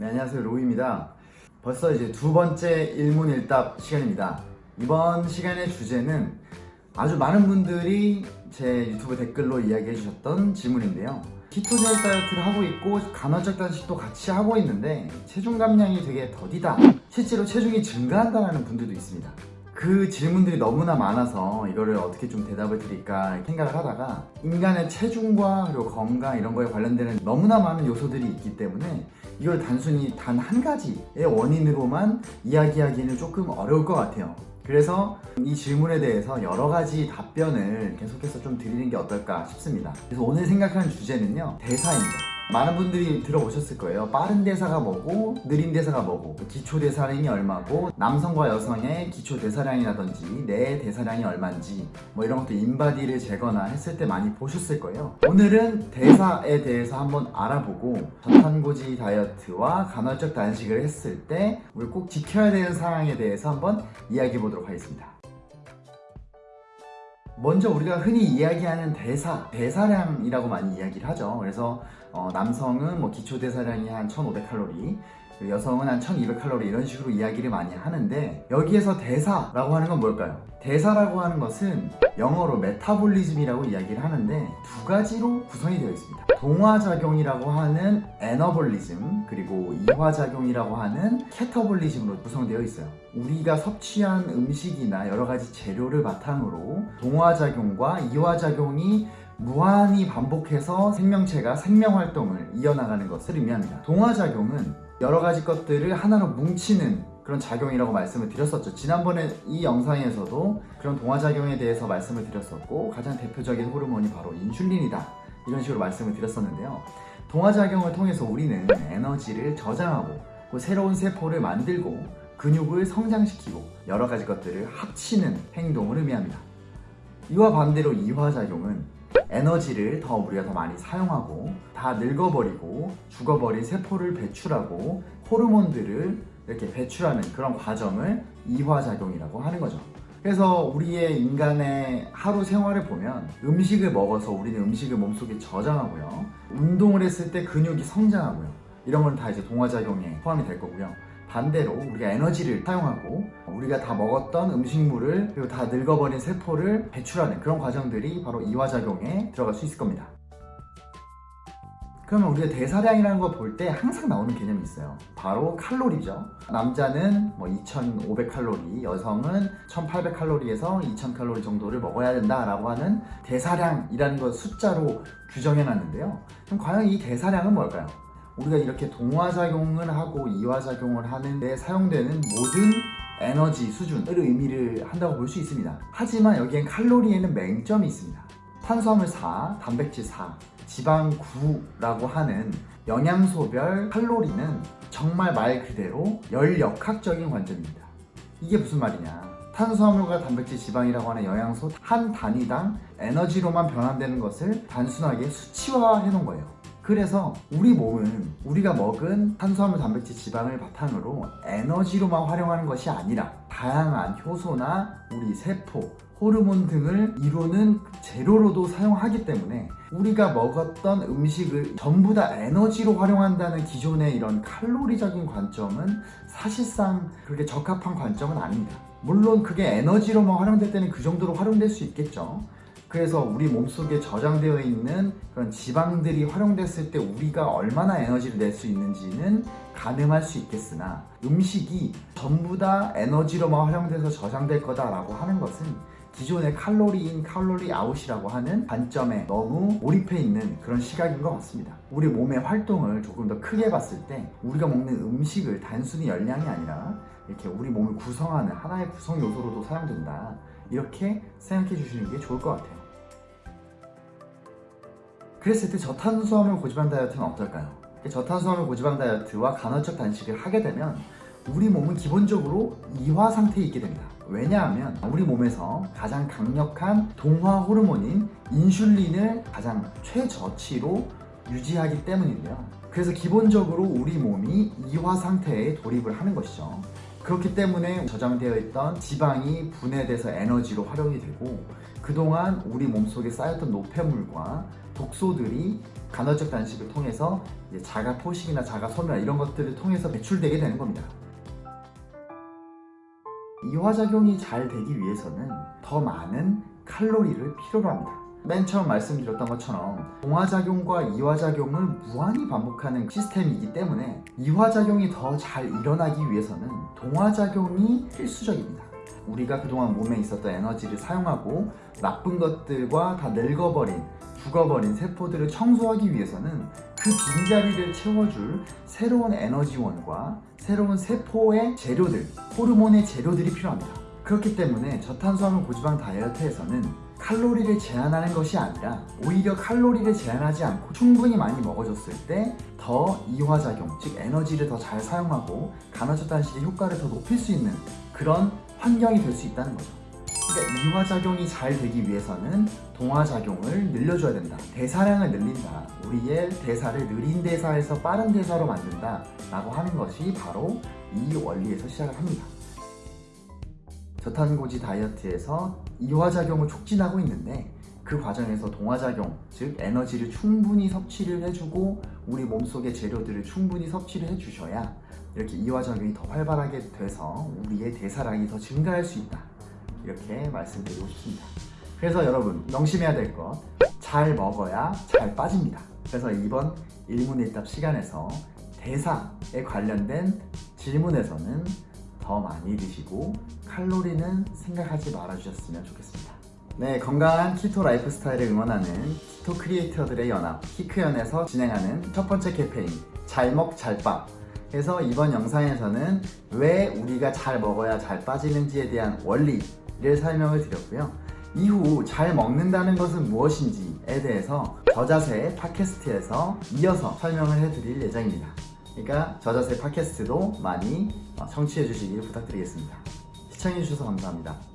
네, 안녕하세요. 로우입니다. 벌써 이제 두 번째 일문일답 시간입니다. 이번 시간의 주제는 아주 많은 분들이 제 유튜브 댓글로 이야기해 주셨던 질문인데요. 키토제닉 다이어트를 하고 있고 간헐적 단식도 같이 하고 있는데 체중 감량이 되게 더디다 실제로 체중이 증가한다는 분들도 있습니다 그 질문들이 너무나 많아서 이거를 어떻게 좀 대답을 드릴까 생각을 하다가 인간의 체중과 그리고 건강 이런 거에 관련되는 너무나 많은 요소들이 있기 때문에 이걸 단순히 단 한 가지의 원인으로만 이야기하기는 조금 어려울 것 같아요. 그래서 이 질문에 대해서 여러 가지 답변을 계속해서 좀 드리는 게 어떨까 싶습니다. 그래서 오늘 생각하는 주제는요 대사입니다 많은 분들이 들어보셨을 거예요. 빠른 대사가 뭐고 느린 대사가 뭐고 기초 대사량이 얼마고 남성과 여성의 기초 대사량이라든지 내 대사량이 얼마인지 뭐 이런 것도 인바디를 재거나 했을 때 많이 보셨을 거예요. 오늘은 대사에 대해서 한번 알아보고 저탄고지 다이어트와 간헐적 단식을 했을 때 우리 꼭 지켜야 되는 상황에 대해서 한번 이야기해 보도록 하겠습니다 먼저 우리가 흔히 이야기하는 대사, 대사량이라고 많이 이야기를 하죠. 그래서 어, 남성은 뭐 기초 대사량이 한 1500칼로리, 여성은 한 1200칼로리 이런 식으로 이야기를 많이 하는데 여기에서 대사라고 하는 건 뭘까요? 대사라고 하는 것은 영어로 metabolism이라고 이야기를 하는데 두 가지로 구성이 되어 있습니다. 동화작용이라고 하는 anabolism 그리고 이화작용이라고 하는 catabolism으로 구성되어 있어요. 우리가 섭취한 음식이나 여러 가지 재료를 바탕으로 동화작용과 이화작용이 무한히 반복해서 생명체가 생명활동을 이어나가는 것을 의미합니다. 동화작용은 여러 가지 것들을 하나로 뭉치는 그런 작용이라고 말씀을 드렸었죠. 지난번에 이 영상에서도 그런 동화작용에 대해서 말씀을 드렸었고 가장 대표적인 호르몬이 바로 인슐린이다. 이런 식으로 말씀을 드렸었는데요. 동화작용을 통해서 우리는 에너지를 저장하고 새로운 세포를 만들고 근육을 성장시키고 여러 가지 것들을 합치는 행동을 의미합니다. 이와 반대로 이화작용은 에너지를 더 우리가 더 많이 사용하고 다 늙어버리고 죽어버린 세포를 배출하고 호르몬들을 이렇게 배출하는 그런 과정을 이화작용이라고 하는 거죠. 그래서 우리의 인간의 하루 생활을 보면 음식을 먹어서 우리는 음식을 몸속에 저장하고요. 운동을 했을 때 근육이 성장하고요. 이런 건 다 이제 동화작용에 포함이 될 거고요 반대로 우리가 에너지를 사용하고 우리가 다 먹었던 음식물을 그리고 다 늙어버린 세포를 배출하는 그런 과정들이 바로 이화작용에 들어갈 수 있을 겁니다. 그러면 우리가 대사량이라는 걸볼때 항상 나오는 개념이 있어요. 바로 칼로리죠. 남자는 뭐 2500칼로리 여성은 1800칼로리에서 2000칼로리 정도를 먹어야 된다 라고 하는 대사량이라는 걸 숫자로 규정해 놨는데요. 그럼 과연 이 대사량은 뭘까요? 우리가 이렇게 동화작용을 하고 이화작용을 하는데 사용되는 모든 에너지 수준을 의미를 한다고 볼 수 있습니다. 하지만 여기엔 칼로리에는 맹점이 있습니다. 탄수화물 4, 단백질 4, 지방 9라고 하는 영양소별 칼로리는 정말 말 그대로 열역학적인 관점입니다. 이게 무슨 말이냐? 탄수화물과 단백질, 지방이라고 하는 영양소 한 단위당 에너지로만 변환되는 것을 단순하게 수치화해 놓은 거예요 그래서 우리 몸은 우리가 먹은 탄수화물, 단백질, 지방을 바탕으로 에너지로만 활용하는 것이 아니라 다양한 효소나 우리 세포, 호르몬 등을 이루는 재료로도 사용하기 때문에 우리가 먹었던 음식을 전부 다 에너지로 활용한다는 기존의 이런 칼로리적인 관점은 사실상 그렇게 적합한 관점은 아닙니다. 물론 그게 에너지로만 활용될 때는 그 정도로 활용될 수 있겠죠 그래서 우리 몸속에 저장되어 있는 그런 지방들이 활용됐을 때 우리가 얼마나 에너지를 낼 수 있는지는 가늠할 수 있겠으나 음식이 전부 다 에너지로만 활용돼서 저장될 거다라고 하는 것은 기존의 칼로리인 칼로리 아웃이라고 하는 관점에 너무 몰입해 있는 그런 시각인 것 같습니다. 우리 몸의 활동을 조금 더 크게 봤을 때 우리가 먹는 음식을 단순히 열량이 아니라 이렇게 우리 몸을 구성하는 하나의 구성 요소로도 사용된다. 이렇게 생각해 주시는 게 좋을 것 같아요. 그랬을 때 저탄수화물 고지방 다이어트는 어떨까요? 저탄수화물 고지방 다이어트와 간헐적 단식을 하게 되면 우리 몸은 기본적으로 이화 상태에 있게 됩니다. 왜냐하면 우리 몸에서 가장 강력한 동화 호르몬인 인슐린을 가장 최저치로 유지하기 때문인데요. 그래서 기본적으로 우리 몸이 이화 상태에 돌입을 하는 것이죠 그렇기 때문에 저장되어 있던 지방이 분해돼서 에너지로 활용이 되고 그동안 우리 몸속에 쌓였던 노폐물과 독소들이 간헐적 단식을 통해서 자가 포식이나 자가 소멸 이런 것들을 통해서 배출되게 되는 겁니다. 이화작용이 잘 되기 위해서는 더 많은 칼로리를 필요로 합니다. 맨 처음 말씀드렸던 것처럼 동화작용과 이화작용을 무한히 반복하는 시스템이기 때문에 이화작용이 더 잘 일어나기 위해서는 동화작용이 필수적입니다. 우리가 그동안 몸에 있었던 에너지를 사용하고 나쁜 것들과 다 늙어버린 죽어버린 세포들을 청소하기 위해서는 그 빈자리를 채워줄 새로운 에너지원과 새로운 세포의 재료들, 호르몬의 재료들이 필요합니다. 그렇기 때문에 저탄수화물 고지방 다이어트에서는 칼로리를 제한하는 것이 아니라 오히려 칼로리를 제한하지 않고 충분히 많이 먹어줬을 때 더 이화작용, 즉 에너지를 더 잘 사용하고 간헐적 단식의 효과를 더 높일 수 있는 그런 환경이 될 수 있다는 거죠. 그러니까 이화작용이 잘 되기 위해서는 동화작용을 늘려줘야 된다. 대사량을 늘린다. 우리의 대사를 느린 대사에서 빠른 대사로 만든다. 라고 하는 것이 바로 이 원리에서 시작을 합니다. 저탄고지 다이어트에서 이화작용을 촉진하고 있는데 그 과정에서 동화작용, 즉 에너지를 충분히 섭취를 해주고 우리 몸속의 재료들을 충분히 섭취를 해주셔야 이렇게 이화작용이 더 활발하게 돼서 우리의 대사량이 더 증가할 수 있다. 이렇게 말씀드리고 싶습니다. 그래서 여러분 명심해야 될 것 잘 먹어야 잘 빠집니다. 그래서 이번 일문일답 시간에서 대사에 관련된 질문에서는 더 많이 드시고 칼로리는 생각하지 말아주셨으면 좋겠습니다. 네, 건강한 keto 라이프 스타일을 응원하는 keto 크리에이터들의 연합 키크연에서 진행하는 첫 번째 캠페인 잘먹 잘빠 그래서 이번 영상에서는 왜 우리가 잘 먹어야 잘 빠지는지에 대한 원리를 설명을 드렸고요. 이후 잘 먹는다는 것은 무엇인지에 대해서 저자세 팟캐스트에서 이어서 설명을 해드릴 예정입니다. 그러니까 저자세 팟캐스트도 많이 청취해 주시길 부탁드리겠습니다. 시청해 주셔서 감사합니다.